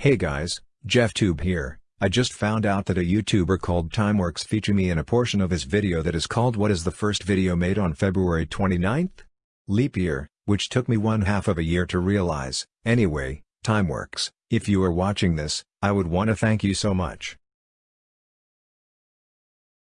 Hey guys, JeffTube here. I just found out that a YouTuber called Timeworks featured me in a portion of his video that is called What is the first video made on February 29th? Leap year, which took me one half of a year to realize. Anyway, Timeworks, if you are watching this, I would wanna thank you so much.